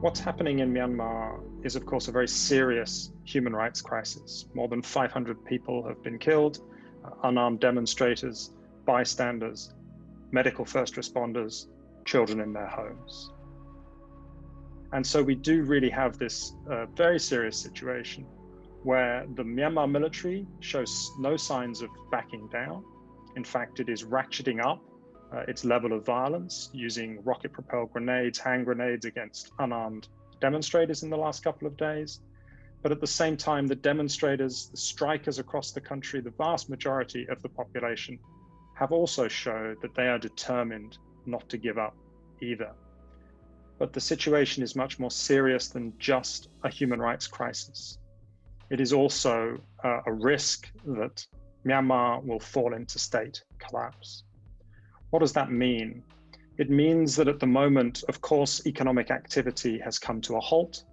What's happening in Myanmar is, of course, a very serious human rights crisis. More than 500 people have been killed, uh, unarmed demonstrators, bystanders, medical first responders, children in their homes. And so we do really have this uh, very serious situation where the Myanmar military shows no signs of backing down. In fact, it is ratcheting up uh, its level of violence using rocket propelled grenades, hand grenades against unarmed demonstrators in the last couple of days. But at the same time, the demonstrators, the strikers across the country, the vast majority of the population have also showed that they are determined not to give up either. But the situation is much more serious than just a human rights crisis. It is also uh, a risk that Myanmar will fall into state collapse. What does that mean? It means that at the moment, of course, economic activity has come to a halt.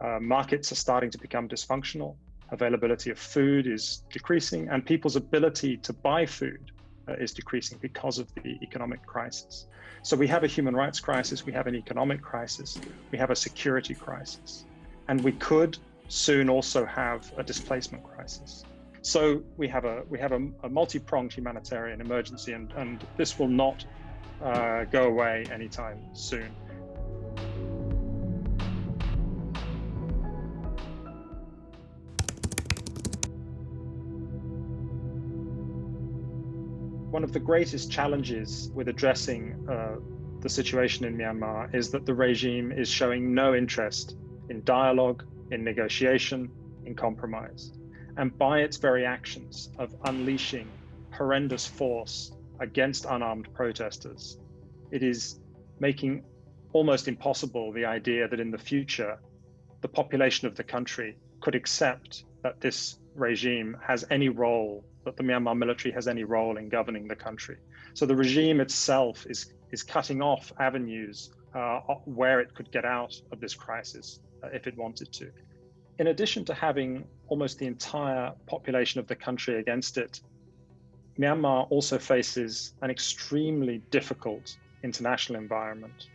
Uh, markets are starting to become dysfunctional. Availability of food is decreasing, and people's ability to buy food uh, is decreasing because of the economic crisis. So we have a human rights crisis, we have an economic crisis, we have a security crisis, and we could soon also have a displacement crisis. So we have a we have a, a multi-pronged humanitarian emergency, and and this will not uh, go away anytime soon. One of the greatest challenges with addressing uh, the situation in Myanmar is that the regime is showing no interest in dialogue, in negotiation, in compromise and by its very actions of unleashing horrendous force against unarmed protesters, it is making almost impossible the idea that in the future, the population of the country could accept that this regime has any role, that the Myanmar military has any role in governing the country. So the regime itself is, is cutting off avenues uh, where it could get out of this crisis uh, if it wanted to in addition to having almost the entire population of the country against it, Myanmar also faces an extremely difficult international environment.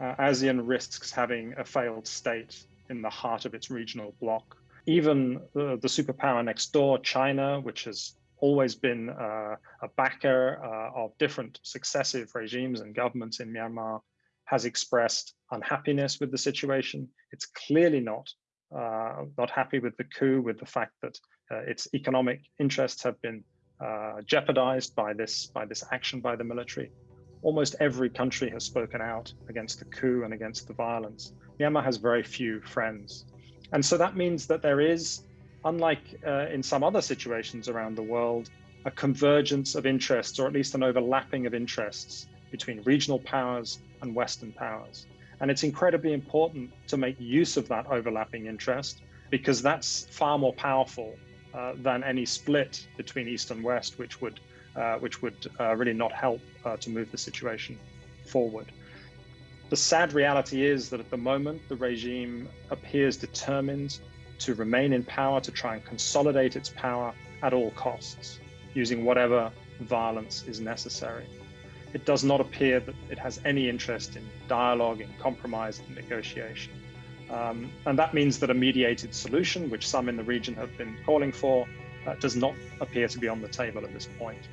Uh, ASEAN risks having a failed state in the heart of its regional bloc. Even the, the superpower next door, China, which has always been uh, a backer uh, of different successive regimes and governments in Myanmar, has expressed unhappiness with the situation. It's clearly not not happy with the coup, with the fact that uh, its economic interests have been uh, jeopardized by this by this action by the military. Almost every country has spoken out against the coup and against the violence. Myanmar has very few friends. And so that means that there is, unlike uh, in some other situations around the world, a convergence of interests, or at least an overlapping of interests between regional powers and Western powers. And it's incredibly important to make use of that overlapping interest because that's far more powerful uh, than any split between East and West, which would, uh, which would uh, really not help uh, to move the situation forward. The sad reality is that at the moment, the regime appears determined to remain in power, to try and consolidate its power at all costs, using whatever violence is necessary it does not appear that it has any interest in dialogue, in compromise, and negotiation. Um, and that means that a mediated solution, which some in the region have been calling for, uh, does not appear to be on the table at this point.